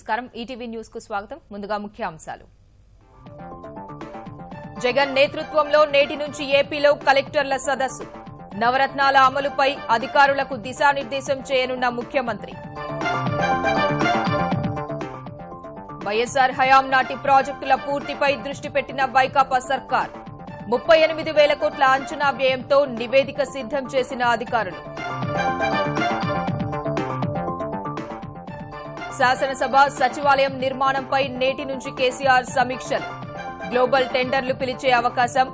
నమస్కారం. ఈటీవీ న్యూస్కు స్వాగతం. ముందుగా ముఖ్యాంశాలు. జగన్ నేతృత్వంలో నేటి నుంచి ఏపీలో కలెక్టర్ల సదస్సు. నవరత్నాల అమలుపై అధికారులకు దిశానిర్దేశం చేయనున్న ముఖ్యమంత్రి. వైఎస్సార్ హయాం నాటి ప్రాజెక్టుల పూర్తిపై దృష్టి పెట్టిన వైకాపా సర్కార్. ముప్పై ఎనిమిది వేల కోట్ల అంచనా వ్యయంతో నివేదిక సిద్దం చేసిన అధికారులు. శాసనసభ సచివాలయం నిర్మాణంపై నేటి నుంచి కేసీఆర్ సమీక్షలు. గ్లోబల్ టెండర్లు పిలిచే అవకాశం.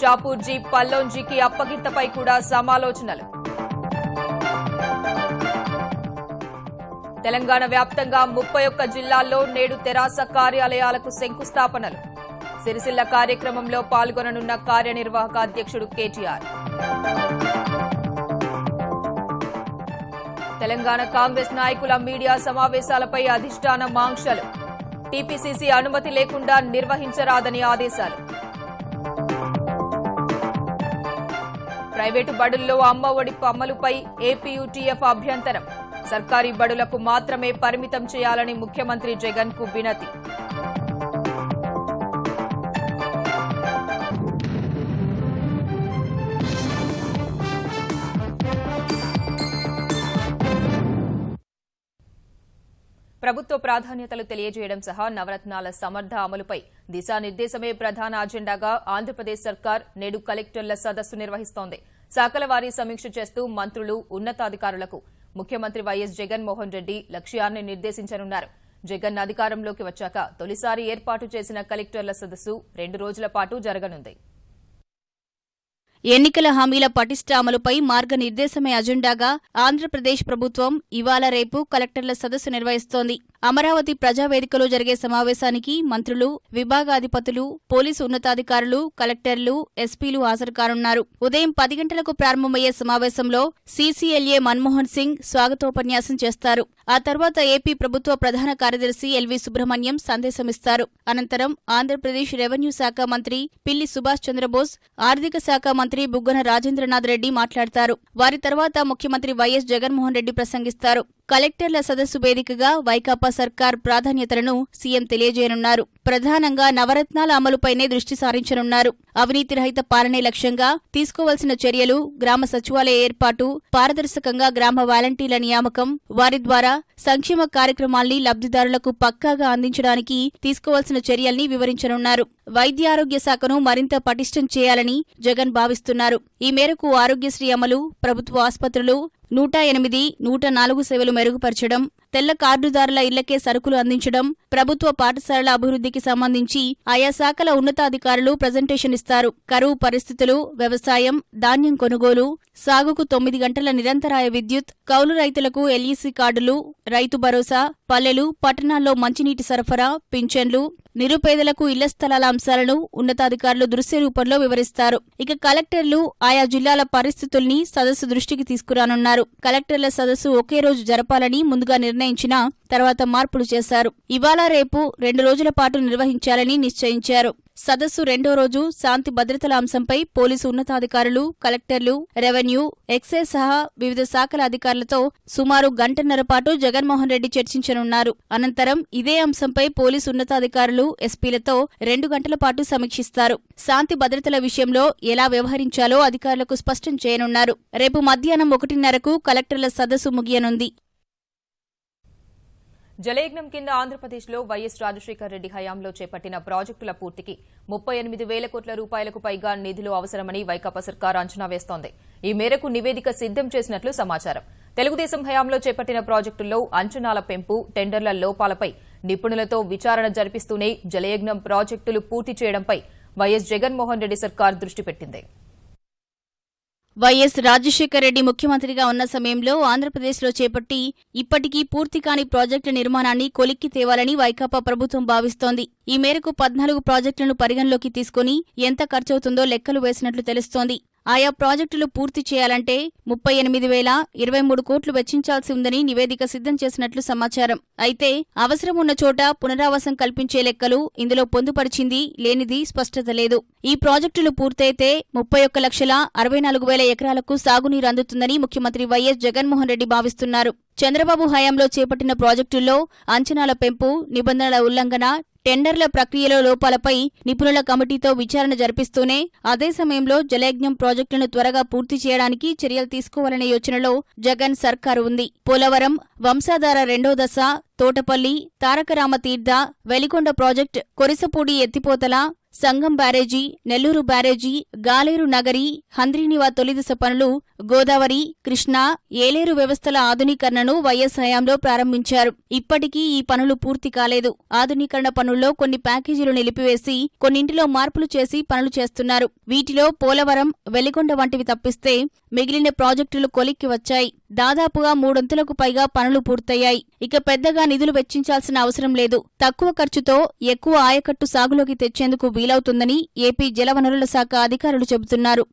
షాపూర్జీ పల్లోంజీకి అప్పగింతపై కూడా సమాలోచనలు. తెలంగాణ వ్యాప్తంగా ముప్పై ఒక్క జిల్లాల్లో నేడు తెరాస కార్యాలయాలకు శంకుస్థాపనలు. సిరిసిల్ల కార్యక్రమంలో పాల్గొననున్న కార్యనిర్వాహక అధ్యక్షుడు కేటీఆర్. తెలంగాణ కాంగ్రెస్ నాయకుల మీడియా సమావేశాలపై అధిష్టానం మాంక్షలు. టీపీసీసీ అనుమతి లేకుండా నిర్వహించరాదని ఆదేశాలు. ప్రైవేటు బడుల్లో అమ్మ ఒడి అమలుపై ఏపీయూటీఎఫ్ అభ్యంతరం. సర్కారీ బడులకు మాత్రమే పరిమితం చేయాలని ముఖ్యమంత్రి జగన్కు వినతి. ప్రభుత్వ ప్రాధాన్యతలు తెలియజేయడం సహా నవరత్నాల సమర్థ అమలుపై దిశానిర్దేశమే ప్రధాన అజెండాగా ఆంధ్రప్రదేశ్ సర్కార్ నేడు కలెక్టర్ల సదస్సు నిర్వహిస్తోంది. శాఖల వారీ సమీక్ష చేస్తూ మంత్రులు ఉన్నతాధికారులకు ముఖ్యమంత్రి వైఎస్ జగన్మోహన్ రెడ్డి లక్ష్యాన్ని నిర్దేశించనున్నారు. జగన్ అధికారంలోకి వచ్చాక తొలిసారి ఏర్పాటు చేసిన కలెక్టర్ల సదస్సు రెండు రోజుల పాటు జరగనుంది. ఎన్నికల హామీల పటిష్ట అమలుపై మార్గనిర్దేశమే అజెండాగా ఆంధ్రప్రదేశ్ ప్రభుత్వం ఇవాళ రేపు కలెక్టర్ల సదస్సు నిర్వహిస్తోంది. అమరావతి ప్రజావేదికలో జరిగే సమావేశానికి మంత్రులు విభాగాధిపతులు పోలీసు ఉన్నతాధికారులు కలెక్టర్లు ఎస్పీలు హాజరు కానున్నారు ఉదయం పది గంటలకు ప్రారంభమయ్యే సమావేశంలో సీసీఎల్ఏ మన్మోహన్ సింగ్ స్వాగతోపన్యాసం చేస్తారు. ఆ తర్వాత ఏపీ ప్రభుత్వ ప్రధాన కార్యదర్శి ఎల్వి సుబ్రహ్మణ్యం సందేశమిస్తారు. అనంతరం ఆంధ్రప్రదేశ్ రెవెన్యూ శాఖ మంత్రి పిల్లి సుభాష్ చంద్రబోస్ ఆర్థిక శాఖ మంత్రి బుగ్గన రాజేంద్రనాథ్ రెడ్డి మాట్లాడతారు. వారి తర్వాత ముఖ్యమంత్రి వైఎస్ జగన్మోహన్ రెడ్డి ప్రసంగిస్తారు. కలెక్టర్ల సదస్సు వేదికగా వైకాపా సర్కార్ ప్రాధాన్యతలను సీఎం తెలియజేయనున్నారు. ప్రధానంగా నవరత్నాల అమలుపైనే దృష్టి సారించనున్నారు. అవినీతి రహిత పాలనే లక్ష్యంగా తీసుకోవాల్సిన చర్యలు గ్రామ సచివాలయ ఏర్పాటు పారదర్శకంగా గ్రామ వాలంటీర్ల నియామకం వారి ద్వారా సంక్షేమ కార్యక్రమాల్ని లబ్ధిదారులకు పక్కాగా అందించడానికి తీసుకోవాల్సిన చర్యల్ని వివరించనున్నారు. వైద్యారోగ్య శాఖను మరింత పటిష్టం చేయాలని జగన్ భావిస్తున్నారు. ఈ మేరకు ఆరోగ్యశ్రీ అమలు ప్రభుత్వ ఆసుపత్రులు నూట ఎనిమిది నూట నాలుగు సేవలు మెరుగుపరచడం తెల్ల కార్డుదారుల ఇళ్ళకే సరుకులు అందించడం ప్రభుత్వ పాఠశాలల అభివృద్ధికి సంబంధించి ఆయా శాఖల ఉన్నతాధికారులు ప్రజెంటేషన్ ఇస్తారు. కరువు పరిస్థితులు వ్యవసాయం ధాన్యం కొనుగోలు సాగుకు తొమ్మిది గంటల నిరంతరాయ విద్యుత్ కౌలు రైతులకు ఎల్ఈసీ కార్డులు రైతు భరోసా పల్లెలు పట్టణాల్లో మంచినీటి సరఫరా పింఛన్లు నిరుపేదలకు ఇళ్ళ స్థలాల అంశాలను ఉన్నతాధికారులు దృశ్య రూపంలో వివరిస్తారు. ఇక కలెక్టర్లు ఆయా జిల్లాల పరిస్థితుల్ని సదస్సు దృష్టికి తీసుకురానున్నారు. కలెక్టర్ల సదస్సు ఒకే రోజు జరపాలని ముందుగా నిర్ణయం నిర్ణయించినా తర్వాత మార్పులు చేశారు. ఇవాళ రేపు రెండు రోజుల పాటు నిర్వహించాలని నిశ్చయించారు. సదస్సు రెండో రోజు శాంతి భద్రతల అంశంపై పోలీసు ఉన్నతాధికారులు కలెక్టర్లు రెవెన్యూ ఎక్సైజ్ సహా వివిధ శాఖల అధికారులతో సుమారు గంటన్నర పాటు జగన్మోహన్ రెడ్డి చర్చించనున్నారు. అనంతరం ఇదే అంశంపై పోలీసు ఉన్నతాధికారులు ఎస్పీలతో రెండు గంటల పాటు సమీక్షిస్తారు. శాంతి భద్రతల విషయంలో ఎలా వ్యవహరించాలో అధికారులకు స్పష్టం చేయనున్నారు. రేపు మధ్యాహ్నం ఒకటిన్నరకు కలెక్టర్ల సదస్సు ముగియనుంది. జలయజ్ఞం కింద ఆంధ్రప్రదేశ్లో వైఎస్ రాజశేఖర్ రెడ్డి హయాంలో చేపట్టిన ప్రాజెక్టుల పూర్తికి ముప్పై ఎనిమిది వేల కోట్ల రూపాయలకు పైగా నిధులు అవసరమని వైకాపా సర్కార్ అంచనా వేస్తోంది. ఈ మేరకు నివేదిక సిద్దం చేసినట్లు సమాచారం. తెలుగుదేశం హయాంలో చేపట్టిన ప్రాజెక్టుల్లో అంచనాల పెంపు టెండర్ల లోపాలపై నిపుణులతో విచారణ జరిపిస్తూనే జలయజ్ఞం ప్రాజెక్టులు పూర్తి చేయడంపై వైఎస్ జగన్మోహన్ రెడ్డి సర్కార్ దృష్టి పెట్టింది. వైఎస్ రాజశేఖర రెడ్డి ముఖ్యమంత్రిగా ఉన్న సమయంలో ఆంధ్రప్రదేశ్లో చేపట్టి ఇప్పటికీ పూర్తి కాని ప్రాజెక్టుల నిర్మాణాన్ని కొలిక్కి తేవాలని వైకాపా ప్రభుత్వం భావిస్తోంది. ఈ మేరకు పద్నాలుగు ప్రాజెక్టులను పరిగణలోకి తీసుకుని ఎంత ఖర్చవుతుందో లెక్కలు వేసినట్లు తెలుస్తోంది. ఆయా ప్రాజెక్టులు పూర్తి చేయాలంటే ముప్పై ఎనిమిది వేల ఇరవై మూడు కోట్లు వెచ్చించాల్సి ఉందని నివేదిక సిద్ధం చేసినట్లు సమాచారం. అయితే అవసరం ఉన్న చోట పునరావాసం కల్పించే లెక్కలు ఇందులో పొందుపరిచింది లేనిది స్పష్టత లేదు. ఈ ప్రాజెక్టులు పూర్తయితే ముప్పై ఒక్క లక్షల అరవై నాలుగు వేల ఎకరాలకు సాగునీరు అందుతుందని ముఖ్యమంత్రి వైఎస్ జగన్మోహన్ రెడ్డి భావిస్తున్నారు. చంద్రబాబు హయాంలో చేపట్టిన ప్రాజెక్టుల్లో అంచనాల పెంపు నిబంధనల ఉల్లంఘన టెండర్ల ప్రక్రియలో లోపాలపై నిపుణుల కమిటీతో విచారణ జరిపిస్తూనే అదే సమయంలో జలయజ్ఞం ప్రాజెక్టులను త్వరగా పూర్తి చేయడానికి చర్యలు తీసుకోవాలనే యోచనలో జగన్ సర్కారు ఉంది. పోలవరం వంశాధార రెండో దశ తోటపల్లి తారకరామ తీర్థ వెలికొండ ప్రాజెక్ట్ కొరిసపూడి ఎత్తిపోతల సంగం బ్యారేజీ నెల్లూరు బ్యారేజీ గాలేరు నగరి హంద్రీనివా తొలిదశ పనులు గోదావరి కృష్ణా ఏలేరు వ్యవస్థల ఆధునీకరణను వైఎస్ హయాంలో ప్రారంభించారు. ఇప్పటికీ ఈ పనులు పూర్తి కాలేదు. ఆధునీకరణ పనుల్లో కొన్ని ప్యాకేజీలు నిలిపివేసి కొన్నింటిలో మార్పులు చేసి పనులు చేస్తున్నారు. వీటిలో పోలవరం వెలిగొండ వంటివి తప్పిస్తే మిగిలిన ప్రాజెక్టులు కొలిక్కి వచ్చాయి. దాదాపుగా మూడొంతులకు పైగా పనులు పూర్తయ్యాయి. ఇక పెద్దగా నిధులు వెచ్చించాల్సిన అవసరం లేదు. తక్కువ ఖర్చుతో ఎక్కువ ఆయకట్టు సాగులోకి తెచ్చేందుకు వీలవుతుందని ఏపీ జలవనరుల శాఖ అధికారులు చెబుతున్నారు.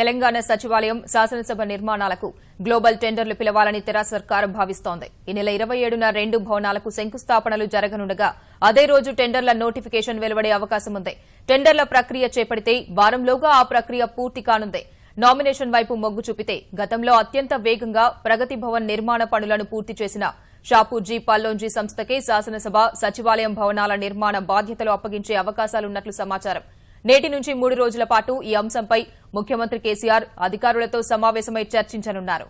తెలంగాణ సచివాలయం శాసనసభ నిర్మాణాలకు గ్లోబల్ టెండర్లు పిలవాలని తెరా సర్కార్ భావిస్తోంది. ఈ నెల ఇరవై ఏడున రెండు భవనాలకు శంకుస్థాపనలు జరగనుండగా అదే రోజు టెండర్ల నోటిఫికేషన్ వెలువడే అవకాశం ఉంది టెండర్ల ప్రక్రియ చేపడితే వారంలోగా ఆ ప్రక్రియ పూర్తి కానుంది. నామినేషన్ వైపు మొగ్గు చూపితే గతంలో అత్యంత వేగంగా ప్రగతి భవన్ నిర్మాణ పనులను పూర్తి చేసిన షాపూర్జీ పల్లోంజీ సంస్థకే శాసనసభ సచివాలయం భవనాల నిర్మాణ బాధ్యతలు అప్పగించే అవకాశాలున్నట్లు సమాచారం. నేటి నుంచి మూడు రోజుల పాటు ఈ అంశంపై ముఖ్యమంత్రి కేసీఆర్ అధికారులతో సమావేశమై చర్చించనున్నారు.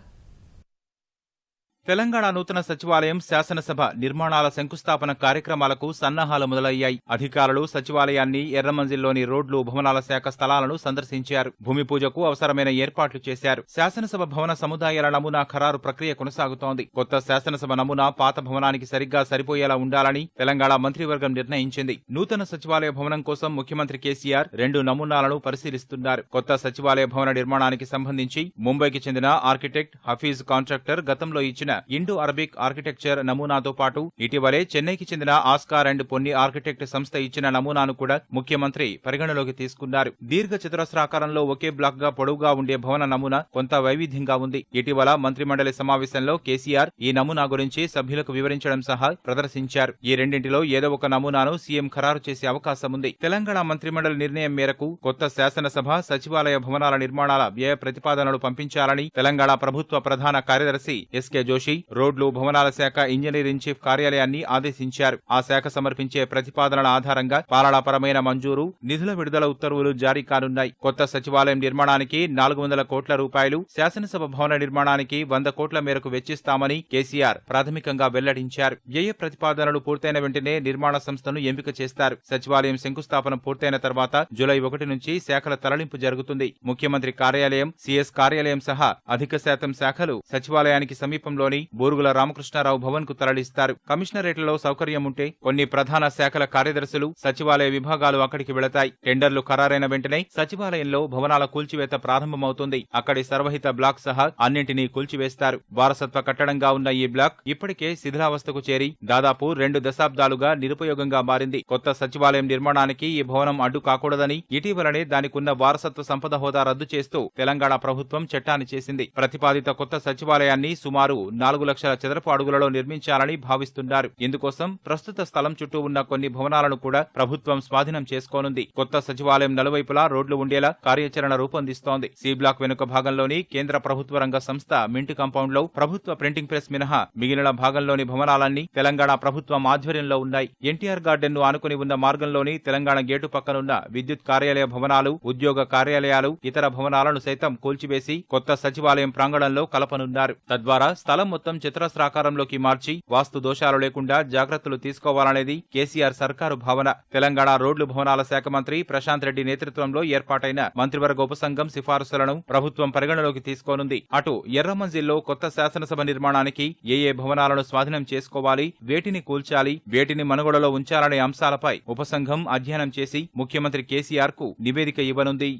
తెలంగాణ నూతన సచివాలయం శాసనసభ నిర్మాణాల శంకుస్థాపన కార్యక్రమాలకు సన్నాహాలు మొదలయ్యాయి. అధికారులు సచివాలయాన్ని ఎర్రమంజిల్లోని రోడ్లు భవనాల శాఖ స్థలాలను సందర్శించారు. భూమి పూజకు అవసరమైన ఏర్పాట్లు చేశారు. శాసనసభ భవన సముదాయాల నమూనా ఖరారు ప్రక్రియ కొనసాగుతోంది. కొత్త శాసనసభ నమూనా పాత భవనానికి సరిగ్గా సరిపోయేలా ఉండాలని తెలంగాణ మంత్రివర్గం నిర్ణయించింది. నూతన సచివాలయ భవనం కోసం ముఖ్యమంత్రి కేసీఆర్ రెండు నమూనాలను పరిశీలిస్తున్నారు. కొత్త సచివాలయ భవన నిర్మాణానికి సంబంధించి ముంబైకి చెందిన ఆర్కిటెక్ట్ హఫీజ్ కాంట్రాక్టర్ గతంలో ఇచ్చిన ఇండో అరబిక్ ఆర్కిటెక్చర్ నమూనాతో పాటు ఇటీవలే చెన్నైకి చెందిన ఆస్కార్ అండ్ పొన్ని ఆర్కిటెక్ట్ సంస్థ ఇచ్చిన నమూనాను కూడా ముఖ్యమంత్రి పరిగణలోకి తీసుకున్నారు. దీర్ఘ చతురస్రాకారంలో ఒకే బ్లాక్గా పొడవుగా ఉండే భవన నమూనా కొంత వైవిధ్యంగా ఉంది. ఇటీవల మంత్రిమండలి సమావేశంలో కేసీఆర్ ఈ నమూనా గురించి సభ్యులకు వివరించడం సహా ప్రదర్శించారు. ఈ రెండింటిలో ఏదో ఒక నమూనాను సీఎం ఖరారు చేసే అవకాశం ఉంది. తెలంగాణ మంత్రిమండలి నిర్ణయం మేరకు కొత్త శాసనసభ సచివాలయ భవనాల నిర్మాణాల వ్యయ ప్రతిపాదనలు పంపించాలని తెలంగాణ ప్రభుత్వ ప్రధాన కార్యదర్శి ఎస్కే జోషి రోడ్లు భవనాల శాఖ ఇంజనీరింగ్ చీఫ్ కార్యాలయాన్ని ఆదేశించారు. ఆ శాఖ సమర్పించే ప్రతిపాదనల ఆధారంగా పాలనాపరమైన మంజూరు నిధుల విడుదల ఉత్తర్వులు జారీ కానున్నాయి. కొత్త సచివాలయం నిర్మాణానికి నాలుగు వందల కోట్ల రూపాయలు శాసనసభ భవన నిర్మాణానికి వంద కోట్ల మేరకు వెచ్చిస్తామని కేసీఆర్ ప్రాథమికంగా వెల్లడించారు. వ్యయ ప్రతిపాదనలు పూర్తయిన వెంటనే నిర్మాణ సంస్థను ఎంపిక చేస్తారు. సచివాలయం శంకుస్థాపన పూర్తయిన తర్వాత జూలై ఒకటి నుంచి శాఖల తరలింపు జరుగుతుంది. ముఖ్యమంత్రి కార్యాలయం సిఎస్ కార్యాలయం సహా అధిక శాతం శాఖలు సచివాలయానికి సమీపంలో సమీపంలోని బోరుగుల రామకృష్ణారావు భవన్కు తరలిస్తారు. కమిషనరేట్లలో సౌకర్యం ఉంటే కొన్ని ప్రధాన శాఖల కార్యదర్శులు సచివాలయ విభాగాలు అక్కడికి వెళతాయి. టెండర్లు ఖరారైన వెంటనే సచివాలయంలో భవనాల కూల్చివేత ప్రారంభమవుతుంది. అక్కడి సర్వహిత బ్లాక్ సహా అన్నింటినీ కూల్చివేస్తారు. వారసత్వ కట్టడంగా ఉన్న ఈ బ్లాక్ ఇప్పటికే శిథిలావస్థకు చేరి దాదాపు రెండు దశాబ్దాలుగా నిరుపయోగంగా మారింది. కొత్త సచివాలయం నిర్మాణానికి ఈ భవనం అడ్డు కాకూడదని ఇటీవలనే దానికున్న వారసత్వ సంపద హోదా రద్దు చేస్తూ తెలంగాణ ప్రభుత్వం చట్టాన్ని చేసింది. ప్రతిపాదిత కొత్త సచివాలయాన్ని సుమారు నాలుగు లక్షల చదరపు అడుగులలో నిర్మించాలని భావిస్తున్నారు. ఇందుకోసం ప్రస్తుత స్థలం చుట్టూ ఉన్న కొన్ని భవనాలను కూడా ప్రభుత్వం స్వాధీనం చేసుకోనుంది. కొత్త సచివాలయం నలువైపులా రోడ్లు ఉండేలా కార్యాచరణ రూపొందిస్తోంది. సి బ్లాక్ వెనుక భాగంలోని కేంద్ర ప్రభుత్వ రంగ సంస్థ మింట్ కాంపౌండ్లో ప్రభుత్వ ప్రింటింగ్ ప్రెస్ మినహా మిగిలిన భాగంలోని భవనాలన్నీ తెలంగాణ ప్రభుత్వం ఆధ్వర్యంలో ఉన్నాయి. ఎన్టీఆర్ గార్డెన్ను ఆనుకుని ఉన్న మార్గంలోని తెలంగాణ గేటు పక్కనున్న విద్యుత్ కార్యాలయ భవనాలు ఉద్యోగ కార్యాలయాలు ఇతర భవనాలను సైతం కూల్చివేసి కొత్త సచివాలయం ప్రాంగణంలో కలపనున్నారు. తద్వారా స్థలం మొత్తం చతురస్రాకారంలోకి మార్చి వాస్తు దోషాలు లేకుండా జాగ్రత్తలు తీసుకోవాలనేది కేసీఆర్ సర్కారు భావన. తెలంగాణ రోడ్లు భవనాల శాఖ మంత్రి ప్రశాంత్ రెడ్డి నేతృత్వంలో ఏర్పాటైన మంత్రివర్గ ఉపసంఘం సిఫారసులను ప్రభుత్వం పరిగణలోకి తీసుకోనుంది. అటు ఎర్రమంజిల్లో కొత్త శాసనసభ నిర్మాణానికి ఏ ఏ భవనాలను స్వాధీనం చేసుకోవాలి వేటిని కూల్చాలి వేటిని మనుగడలో ఉంచాలనే అంశాలపై ఉపసంఘం అధ్యయనం చేసి ముఖ్యమంత్రి కేసీఆర్కు నివేదిక ఇవ్వనుంది.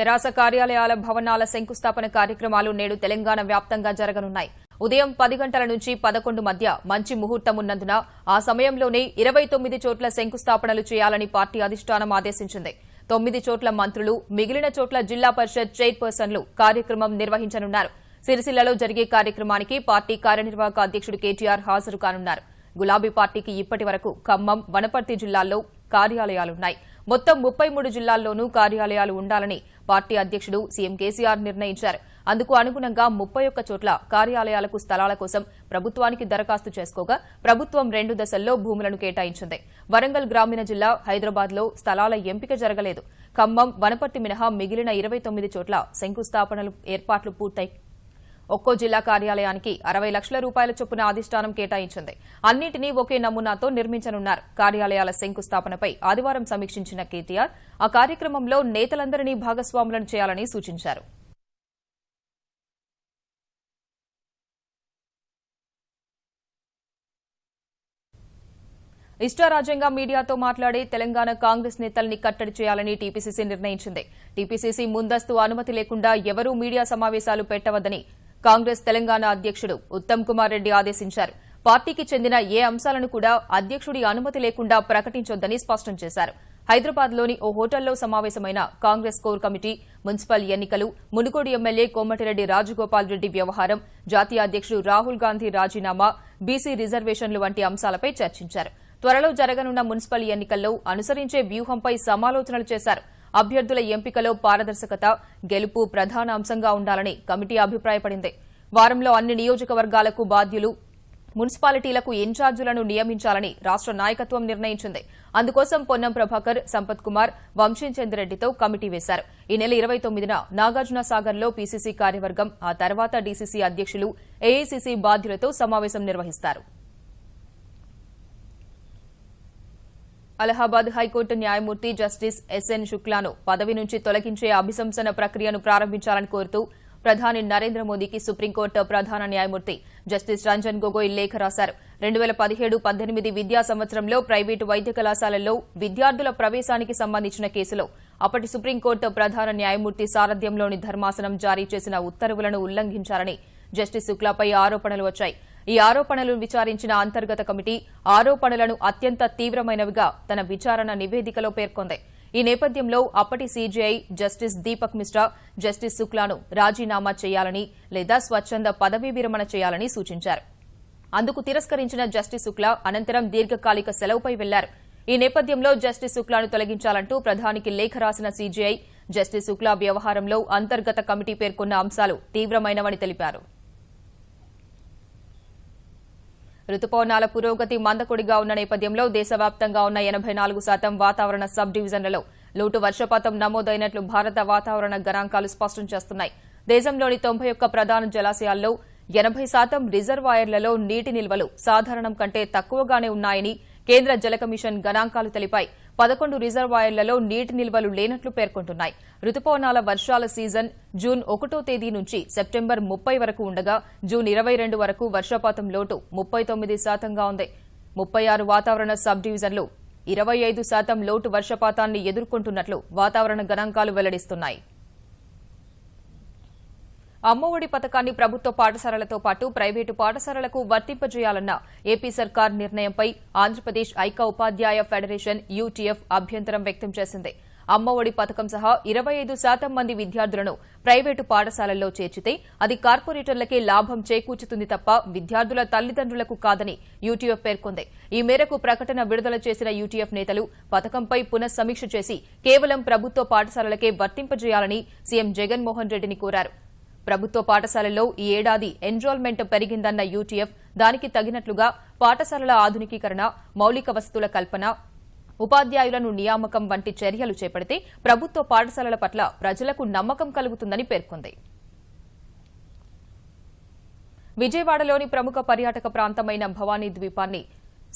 తెరాస కార్యాలయాల భవనాల శంకుస్థాపన కార్యక్రమాలు నేడు తెలంగాణ వ్యాప్తంగా జరగనున్నాయి. ఉదయం పది గంటల నుంచి పదకొండు మధ్య మంచి ముహూర్తం ఉన్నందున ఆ సమయంలోనే ఇరవై తొమ్మిది చోట్ల శంకుస్థాపనలు చేయాలని పార్టీ అధిష్టానం ఆదేశించింది. తొమ్మిది చోట్ల మంత్రులు మిగిలిన చోట్ల జిల్లా పరిషత్ చైర్పర్సన్లు కార్యక్రమం నిర్వహించనున్నారు. సిరిసిల్లలో జరిగే కార్యక్రమానికి పార్టీ కార్యనిర్వాహక అధ్యక్షుడు కేటీఆర్ హాజరు కానున్నారు. గులాబీ పార్టీకి ఇప్పటి వరకు ఖమ్మం వనపర్తి జిల్లాల్లో కార్యాలయాలున్నాయి. మొత్తం ముప్పై మూడు జిల్లాల్లోనూ కార్యాలయాలు ఉండాలని పార్టీ అధ్యక్షుడు సీఎం కేసీఆర్ నిర్ణయించారు. అందుకు అనుగుణంగా ముప్పై ఒక్క చోట్ల కార్యాలయాలకు స్థలాల కోసం ప్రభుత్వానికి దరఖాస్తు చేసుకోగా ప్రభుత్వం రెండు దశల్లో భూములను కేటాయించింది. వరంగల్ గ్రామీణ జిల్లా హైదరాబాద్లో స్థలాల ఎంపిక జరగలేదు. ఖమ్మం వనపర్తి మినహా మిగిలిన ఇరవై తొమ్మిది చోట్ల శంకుస్థాపనలు ఏర్పాట్లు పూర్తయి ఒక్కో జిల్లా కార్యాలయానికి అరవై లక్షల రూపాయల చొప్పున అధిష్టానం కేటాయించింది. అన్నింటినీ ఒకే నమూనాతో నిర్మించనున్నారు. కార్యాలయాల శంకుస్థాపనపై ఆదివారం సమీక్షించిన కేటీఆర్ ఆ కార్యక్రమంలో నేతలందరినీ భాగస్వాములను చేయాలని సూచించారు. ఇష్టారాజ్యంగా మీడియాతో మాట్లాడే తెలంగాణ కాంగ్రెస్ నేతల్ని కట్టడి చేయాలని టీపీసీసీ నిర్ణయించింది. టీపీసీసీ ముందస్తు అనుమతి లేకుండా ఎవరూ మీడియా సమావేశాలు పెట్టవద్దని కాంగ్రెస్ తెలంగాణ అధ్యక్షుడు ఉత్తమ్ కుమార్ రెడ్డి ఆదేశించారు. పార్టీకి చెందిన ఏ అంశాలను కూడా అధ్యక్షుడి అనుమతి లేకుండా ప్రకటించొద్దని స్పష్టం చేశారు. హైదరాబాద్లోని ఓ హోటల్లో సమావేశమైన కాంగ్రెస్ కోర్ కమిటీ మున్సిపల్ ఎన్నికలు మునుగోడు ఎమ్మెల్యే కోమటిరెడ్డి రాజగోపాల్ రెడ్డి వ్యవహారం జాతీయ అధ్యక్షుడు రాహుల్ గాంధీ రాజీనామా బీసీ రిజర్వేషన్లు వంటి అంశాలపై చర్చించారు. త్వరలో జరగనున్న మున్సిపల్ ఎన్నికల్లో అనుసరించే వ్యూహంపై సమాలోచనలు చేశారు. అభ్యర్థుల ఎంపికలో పారదర్శకత గెలుపు ప్రధాన అంశంగా ఉండాలని కమిటీ అభిప్రాయపడింది. వారంలో అన్ని నియోజకవర్గాలకు బాధ్యులు మున్సిపాలిటీలకు ఇన్ఛార్జీలను నియమించాలని రాష్ట నాయకత్వం నిర్ణయించింది. అందుకోసం పొన్నం ప్రభాకర్ సంపత్ కుమార్ వంశీచంద్రెడ్డితో కమిటీ వేశారు. ఈ నెల ఇరవై తొమ్మిదిన నాగార్జున సాగర్లో పీసీసీ కార్యవర్గం ఆ తర్వాత డీసీసీ అధ్యక్షులు ఏఐసీసీ బాధ్యులతో సమావేశం నిర్వహిస్తారు. అలహాబాద్ హైకోర్టు న్యాయమూర్తి జస్టిస్ ఎస్ఎన్ శుక్లాను పదవి నుంచి తొలగించే అభిశంసన ప్రక్రియను ప్రారంభించాలని కోరుతూ ప్రధాని నరేంద్ర మోదీకి సుప్రీంకోర్టు ప్రధాన న్యాయమూర్తి జస్టిస్ రంజన్ గొగోయ్ లేఖ రాశారు. రెండు వేల పదిహేడు పద్దెనిమిది విద్యా సంవత్సరంలో ప్రైవేటు వైద్య కళాశాలల్లో విద్యార్థుల ప్రవేశానికి సంబంధించిన కేసులో అప్పటి సుప్రీంకోర్టు ప్రధాన న్యాయమూర్తి సారథ్యంలోని ధర్మాసనం జారీ చేసిన ఉత్తర్వులను ఉల్లంఘించారని జస్టిస్ శుక్లాపై ఆరోపణలు వచ్చాయి. ఈ ఆరోపణలను విచారించిన అంతర్గత కమిటీ ఆరోపణలను అత్యంత తీవ్రమైనవిగా తన విచారణ నివేదికలో పేర్కొంది. ఈ నేపథ్యంలో అప్పటి CJI justice Deepak Misra justice శుక్లాను రాజీనామా చేయాలని లేదా స్వచ్ఛంద పదవీ విరమణ చేయాలని సూచించారు. అందుకు తిరస్కరించిన జస్టిస్ శుక్లా అనంతరం దీర్ఘకాలిక సెలవుపై వెళ్ళారు. ఈ నేపథ్యంలో జస్టిస్ శుక్లాను తొలగించాలంటూ ప్రధానికి లేఖ రాసిన సీజీఐ జస్టిస్ శుక్లా వ్యవహారంలో అంతర్గత కమిటీ పేర్కొన్న అంశాలు తీవ్రమైనవని తెలిపారు. రుతుపవనాల పురోగతి మందకొడిగా ఉన్న నేపథ్యంలో దేశవ్యాప్తంగా ఉన్న ఎనబై నాలుగు శాతం వాతావరణ సబ్ డివిజన్లలో లోటు వర్షపాతం నమోదైనట్లు భారత వాతావరణ గణాంకాలు స్పష్టం చేస్తున్నాయి. దేశంలోని తొంభై ఒక్క ప్రధాన జలాశయాల్లో ఎనబై శాతం రిజర్వాయర్లలో నీటి నిల్వలు సాధారణం కంటే తక్కువగానే ఉన్నాయని కేంద్ర జల కమిషన్ గణాంకాలు తెలిపాయి. పదకొండు రిజర్వాయర్లలో నీటి నిల్వలు లేనట్లు పేర్కొంటున్నాయి. రుతుపవనాల వర్షాల సీజన్ జూన్ ఒకటో తేదీ నుంచి సెప్టెంబర్ ముప్పై వరకు ఉండగా జూన్ ఇరవై రెండు వరకు వర్షపాతం లోటు ముప్పై తొమ్మిది శాతంగా ఉంది. ముప్పై ఆరు వాతావరణ సబ్ డివిజన్లు ఇరవై ఐదు శాతం లోటు వర్షపాతాన్ని ఎదుర్కొంటున్నట్లు వాతావరణ గణాంకాలు వెల్లడిస్తున్నాయి. అమ్మఒడి పథకాన్ని ప్రభుత్వ పాఠశాలలతో పాటు ప్రైవేటు పాఠశాలలకు వర్తింపజేయాలన్న ఏపీ సర్కార్ నిర్ణయంపై ఆంధ్రప్రదేశ్ ఐక ఉపాధ్యాయ ఫెడరేషన్ యూటీఎఫ్ అభ్యంతరం వ్యక్తం చేసింది. అమ్మఒడి పథకం సహా ఇరవై ఐదు శాతం మంది విద్యార్థులను ప్రైవేటు పాఠశాలల్లో చేర్చితే అది కార్పొరేటర్లకే లాభం చేకూర్చుతుంది తప్ప విద్యార్థుల తల్లిదండ్రులకు కాదని యూటీఎఫ్ పేర్కొంది. ఈ మేరకు ప్రకటన విడుదల చేసిన యూటీఎఫ్ నేతలు పథకంపై పునఃసమీక్ష చేసి కేవలం ప్రభుత్వ పాఠశాలలకే వర్తింపజేయాలని సీఎం జగన్మోహన్ రెడ్డిని కోరారు. ప్రభుత్వ పాఠశాలల్లో ఈ ఏడాది ఎన్రోల్మెంట్ పెరిగిందన్న యూటీఎఫ్ దానికి తగినట్లుగా పాఠశాలల ఆధునికీకరణ మౌలిక వసతుల కల్పన ఉపాధ్యాయులను నియామకం వంటి చర్యలు చేపడితే ప్రభుత్వ పాఠశాలల పట్ల ప్రజలకు నమ్మకం కలుగుతుందని పేర్కొంది. విజయవాడలోని ప్రముఖ పర్యాటక ప్రాంతమైన భవానీ ద్వీపాన్ని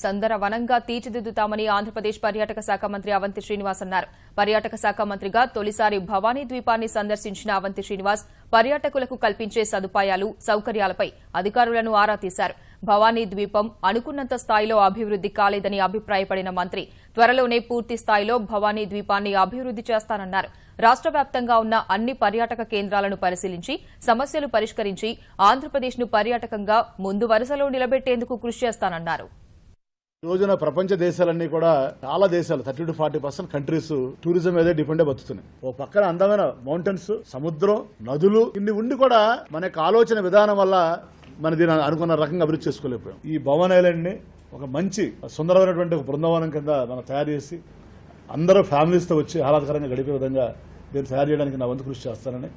సందర వనంగా తీర్చిదిద్దుతామని ఆంధ్రప్రదేశ్ పర్యాటక శాఖ మంత్రి అవంతి శ్రీనివాస్ అన్నారు. పర్యాటక శాఖ మంత్రిగా తొలిసారి భవానీ ద్వీపాన్ని సందర్శించిన అవంతి శ్రీనివాస్ పర్యాటకులకు కల్పించే సదుపాయాలు సౌకర్యాలపై అధికారులను ఆరా తీశారు. భవానీ ద్వీపం అనుకున్నంత స్థాయిలో అభివృద్ది కాలేదని అభిప్రాయపడిన మంత్రి త్వరలోనే పూర్తి స్థాయిలో భవానీ ద్వీపాన్ని అభివృద్ది చేస్తానన్నారు. రాష్ట్ర వ్యాప్తంగా ఉన్న అన్ని పర్యాటక కేంద్రాలను పరిశీలించి సమస్యలు పరిష్కరించి ఆంధ్రప్రదేశ్ను పర్యాటకంగా ముందు వరుసలో నిలబెట్టేందుకు కృషి చేస్తానన్నారు. రోజున ప్రపంచ దేశాలన్నీ కూడా చాలా దేశాలు thirty to forty percent countries tourism మీదే డిపెండ్ బతుకుతున్నాయి. ఓ పక్కన అందమైన మౌంటైన్స్ సముద్రం నదులు ఇన్ని ఉండి కూడా మన యొక్క ఆలోచన విధానం వల్ల మన దీని అనుకున్న రకంగా అభివృద్ధి చేసుకోలేకపోయాం. ఈ భవన్ ఒక మంచి సుందరమైనటువంటి ఒక బృందావనం కింద మనం తయారు చేసి అందరూ ఫ్యామిలీస్తో వచ్చి ఆహ్లాదకరంగా గడిపే విధంగా దీన్ని తయారు చేయడానికి నా వంతు కృషి చేస్తానని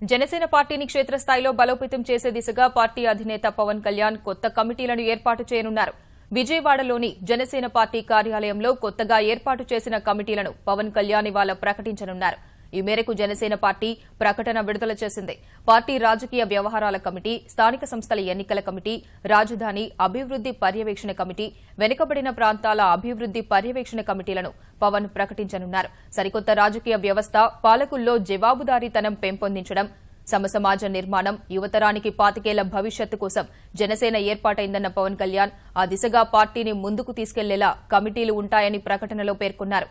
జనసేన పార్టీని క్షేత్రస్థాయిలో బలోపేతం చేసే దిశగా పార్టీ అధినేత పవన్ కళ్యాణ్ కొత్త కమిటీలను ఏర్పాటు చేయనున్నారు. విజయవాడలోని జనసేన పార్టీ కార్యాలయంలో కొత్తగా ఏర్పాటు చేసిన కమిటీలను పవన్ కళ్యాణ్ ఇవాళ ప్రకటించనున్నారు. ఈ మేరకు జనసేన పార్టీ ప్రకటన విడుదల చేసింది. పార్టీ రాజకీయ వ్యవహారాల కమిటీ స్థానిక సంస్థల ఎన్నికల కమిటీ రాజధాని అభివృద్ది పర్యవేక్షణ కమిటీ వెనుకబడిన ప్రాంతాల అభివృద్ది పర్యవేక్షణ కమిటీలను పవన్ ప్రకటించనున్నారు. సరికొత్త రాజకీయ వ్యవస్థ పాలకుల్లో జవాబుదారీతనం పెంపొందించడం సమసమాజ నిర్మాణం యువతరానికి పాతికేళ్ళ భవిష్యత్తు కోసం జనసేన ఏర్పాటైందన్న పవన్ కళ్యాణ్ ఆ దిశగా పార్టీని ముందుకు తీసుకెళ్ళేలా కమిటీలు ఉంటాయని ప్రకటనలో పేర్కొన్నారు.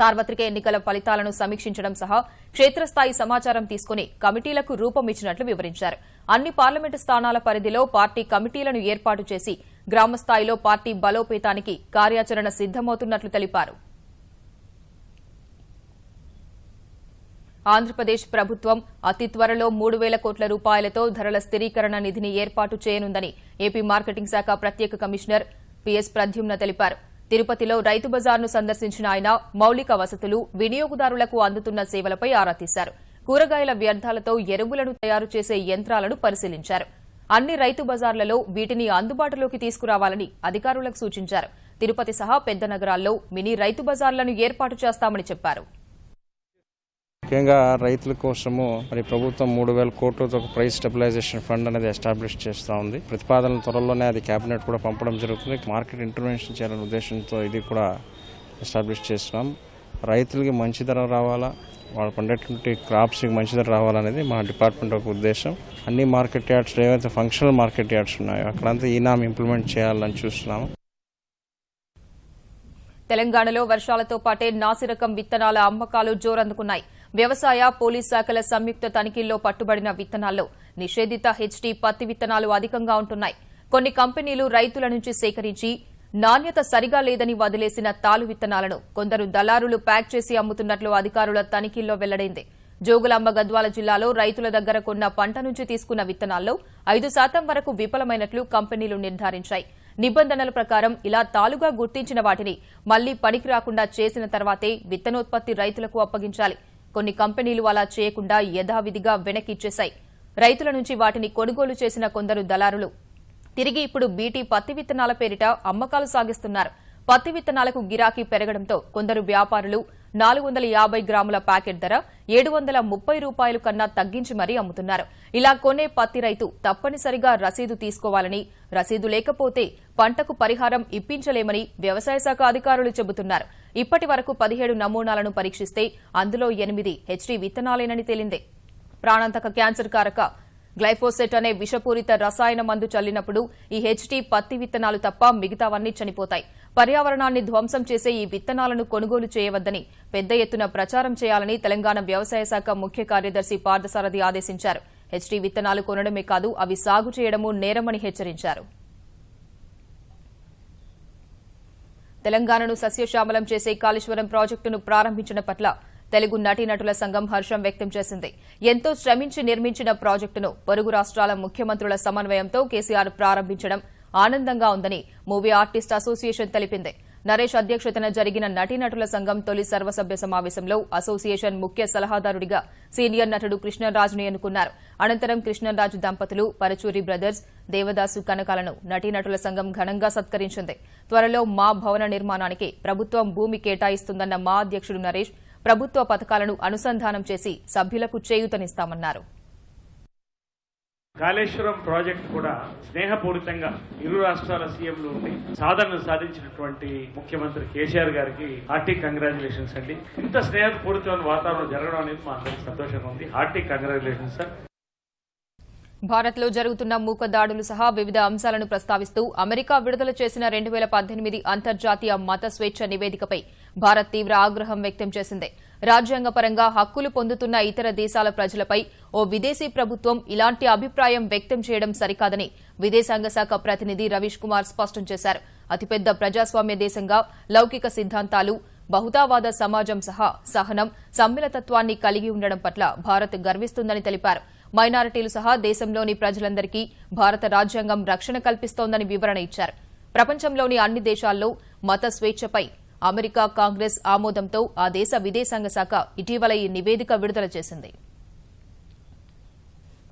సార్వత్రిక ఎన్నికల ఫలితాలను సమీక్షించడం సహా క్షేత్రస్థాయి సమాచారం తీసుకుని కమిటీలకు రూపం ఇచ్చినట్లు వివరించారు. అన్ని పార్లమెంటు స్థానాల పరిధిలో పార్టీ కమిటీలను ఏర్పాటు చేసి గ్రామస్థాయిలో పార్టీ బలోపేతానికి కార్యాచరణ సిద్దమవుతున్నట్లు తెలిపారు. ఆంధ్రప్రదేశ్ ప్రభుత్వం అతి త్వరలో మూడు వేల కోట్ల రూపాయలతో ధరల స్థిరీకరణ నిధిని ఏర్పాటు చేయనుందని ఏపీ మార్కెటింగ్ శాఖ ప్రత్యేక కమిషనర్ పిఎస్ ప్రద్యుమ్న తెలిపారు. తిరుపతిలో రైతు బజార్ను సందర్శించిన ఆయన మౌలిక వసతులు వినియోగదారులకు అందుతున్న సేవలపై ఆరా తీశారు. కూరగాయల వ్యర్థాలతో ఎరువులను తయారు చేసే యంత్రాలను పరిశీలించారు. అన్ని రైతు బజార్లలో వీటిని అందుబాటులోకి తీసుకురావాలని అధికారులకు సూచించారు. తిరుపతి సహా పెద్ద నగరాల్లో మినీ రైతు బజార్లను ఏర్పాటు చేస్తామని చెప్పారు. ముఖ్యంగా రైతుల కోసము మరి ప్రభుత్వం మూడు వేల కోట్లతో ఒక ప్రైస్ స్టెబిలైజేషన్ ఫండ్ అనేది ఎస్టాబ్లిష్ చేస్తూ ఉంది. ప్రతిపాదన త్వరలోనే అది కేబినెట్ కూడా పంపడం జరుగుతుంది. మార్కెట్ ఇంటర్వెన్షన్ చేయాలనే ఉద్దేశంతో ఇది కూడా ఎస్టాబ్లిష్ చేస్తున్నాం. రైతులకి మంచి ధర రావాలా? వాళ్ళు పండేటువంటి క్రాప్స్కి మంచి ధర రావాలనేది మా డిపార్ట్మెంట్ ఒక ఉద్దేశం. అన్ని మార్కెట్ యార్డ్స్ ఏవైతే ఫంక్షనల్ మార్కెట్ యార్డ్స్ ఉన్నాయో అక్కడంతా ఈనాం ఇంప్లిమెంట్ చేయాలని చూస్తున్నాము. తెలంగాణలో వర్షాలతో పాటే నాసిరకం విత్తనాల అమ్మకాలు జోరందుకున్నాయి. వ్యవసాయ పోలీస్ శాఖల సంయుక్త తనిఖీల్లో పట్టుబడిన విత్తనాల్లో నిషేధిత హెచ్డీ పత్తి విత్తనాలు అధికంగా ఉంటున్నాయి. కొన్ని కంపెనీలు రైతుల నుంచి సేకరించి నాణ్యత సరిగా లేదని వదిలేసిన తాలు విత్తనాలను కొందరు దళారులు ప్యాక్ చేసి అమ్ముతున్నట్లు అధికారుల తనిఖీల్లో వెల్లడైంది. జోగులాంబ గద్వాల జిల్లాలో రైతుల దగ్గర కొన్న పంట నుంచి తీసుకున్న విత్తనాల్లో ఐదు శాతం వరకు విఫలమైనట్లు కంపెనీలు నిర్ధారించాయి. నిబంధనల ప్రకారం ఇలా తాలుగా గుర్తించిన వాటిని మళ్ళీ పనికి రాకుండా చేసిన తర్వాతే విత్తనోత్పత్తి రైతులకు అప్పగించాలి. కొన్ని కంపెనీలు అలా చేయకుండా యథావిధిగా వెనకిచ్చేశాయి రైతుల నుంచి వాటిని కొనుగోలు చేసిన కొందరు దళారులు. తిరిగి ఇప్పుడు బీటీ పత్తి విత్తనాల పేరిట అమ్మకాలు సాగిస్తున్నారు. పత్తి విత్తనాలకు గిరాకీ పెరగడంతో కొందరు వ్యాపారులు నాలుగు వందల యాభై గ్రాముల ప్యాకెట్ ధర ఏడు వందల ముప్పై రూపాయలు కన్నా తగ్గించి మరీ అమ్ముతున్నారు. ఇలా కొనే పత్తి రైతు తప్పనిసరిగా రసీదు తీసుకోవాలని రసీదు లేకపోతే పంటకు పరిహారం ఇప్పించలేమని వ్యవసాయ శాఖ అధికారులు చెబుతున్నారు. ఇప్పటి వరకు పదిహేడు నమూనాలను పరీక్షిస్తే అందులో ఎనిమిది హెచ్డీ విత్తనాలేనని తేలింది. ప్రాణాంతక క్యాన్సర్ కారక గ్లైఫోసెట్ అనే విషపూరిత రసాయన మందు చల్లినప్పుడు ఈ హెచ్టీ పత్తి విత్తనాలు తప్ప మిగతావన్నీ చనిపోతాయి. పర్యావరణాన్ని ధ్వంసం చేసే ఈ విత్తనాలను కొనుగోలు చేయవద్దని పెద్ద ఎత్తున ప్రచారం చేయాలని తెలంగాణ వ్యవసాయ శాఖ ముఖ్య కార్యదర్శి పార్థసారథి ఆదేశించారు. హెచ్డీ విత్తనాలు కొనడమే కాదు అవి సాగు చేయడము నేరమని హెచ్చరించారు. తెలంగాణను సస్యశ్యామలం చేసే కాళేశ్వరం ప్రాజెక్టును ప్రారంభించిన పట్ల తెలుగు నటీనటుల సంఘం హర్షం వ్యక్తం చేసింది. ఎంతో శ్రమించి నిర్మించిన ప్రాజెక్టును పొరుగు రాష్ట్రాల ముఖ్యమంత్రుల సమన్వయంతో కేసీఆర్ ప్రారంభించడం ఆనందంగా ఉందని మూవీ ఆర్టిస్ట్ అసోసియేషన్ తెలిపింది. నరేష్ అధ్యక్షతన జరిగిన నటీనటుల సంఘం తొలి సర్వసభ్య సమావేశంలో అసోసియేషన్ ముఖ్య సలహాదారుడిగా సీనియర్ నటుడు కృష్ణరాజును ఎన్నుకున్నారు. అనంతరం కృష్ణరాజు దంపతులు పరచూరి బ్రదర్స్ దేవదాసు కనకాలను నటీనటుల సంఘం ఘనంగా సత్కరించింది. త్వరలో మా భవన నిర్మాణానికి ప్రభుత్వం భూమి కేటాయిస్తుందన్న మా అధ్యక్షుడు నరేష్ ప్రభుత్వ పథకాలను అనుసంధానం చేసి సభ్యులకు చేయూతనిస్తామన్నారు. కాళేశ్వరం ప్రాజెక్ట్ కూడా స్నేహపూరితంగా ఇరు రాష్ట్రాల సీఎంలు ఉండి సాధనలు సాధించినటువంటి ముఖ్యమంత్రి కేసీఆర్ గారికి హార్టీ కంగ్రాచులేషన్స్ అండి. ఇంత స్నేహపూరితమైన వాతావరణం జరగడం అనేది మా అందరికి సంతోషంగా ఉంది. Hearty congratulations sir. భారత్లో జరుగుతున్న మూక దాడులు సహా వివిధ అంశాలను ప్రస్తావిస్తూ అమెరికా విడుదల చేసిన రెండు అంతర్జాతీయ మత స్వేచ్ఛ నివేదికపై భారత్ తీవ్ర ఆగ్రహం వ్యక్తం చేసింది. రాజ్యాంగపరంగా హక్కులు పొందుతున్న ఇతర దేశాల ప్రజలపై ఓ విదేశీ ప్రభుత్వం ఇలాంటి అభిప్రాయం వ్యక్తం చేయడం సరికాదని విదేశాంగ శాఖ ప్రతినిధి రవీష్ కుమార్ స్పష్టం చేశారు. అతిపెద్ద ప్రజాస్వామ్య దేశంగా లౌకిక సిద్ధాంతాలు బహుతావాద సమాజం సహా సహనం సమ్మిళతత్వాన్ని కలిగి ఉండడం పట్ల భారత్ గర్విస్తుందని తెలిపారు. మైనారిటీలు సహా దేశంలోని ప్రజలందరికీ భారత రాజ్యాంగం రక్షణ కల్పిస్తోందని వివరణ ఇచ్చారు. ప్రపంచంలోని అన్ని దేశాల్లో మత స్వేచ్ఛపై అమెరికా కాంగ్రెస్ ఆమోదంతో ఆ దేశ విదేశాంగ శాఖ ఇటీవల ఈ నివేదిక విడుదల చేసింది.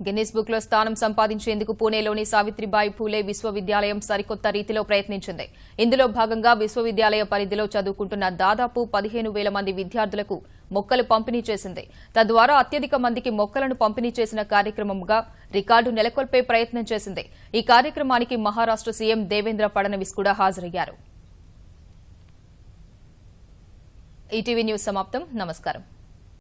గిన్నిస్ బుక్లో స్థానం సంపాదించేందుకు పూణేలోని సావిత్రిబాయి ఫూలే విశ్వవిద్యాలయం సరికొత్త రీతిలో ప్రయత్నించింది. ఇందులో భాగంగా విశ్వవిద్యాలయ పరిధిలో చదువుకుంటున్న దాదాపు పదిహేను వేల మంది విద్యార్థులకు మొక్కలు పంపిణీ చేసింది. తద్వారా అత్యధిక మందికి మొక్కలను పంపిణీ చేసిన కార్యక్రమంగా రికార్డు నెలకొల్పే ప్రయత్నం చేసింది. ఈ కార్యక్రమానికి మహారాష్ట సీఎం దేవేంద్ర ఫడ్నవీస్ కూడా హాజరయ్యారు. ఈటీవీ న్యూస్ సమాప్తం. నమస్కారం.